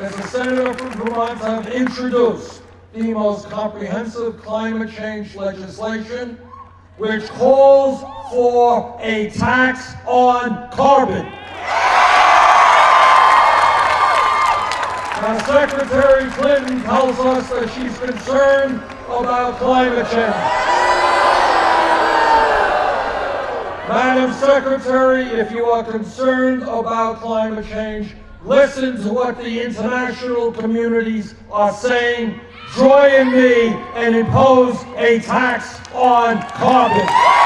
as a senator from Vermont, I've introduced the most comprehensive climate change legislation, which calls for a tax on carbon. Now, Secretary Clinton tells us that she's concerned about climate change. Madam Secretary, if you are concerned about climate change, listen to what the international communities are saying. Join me and impose a tax on carbon.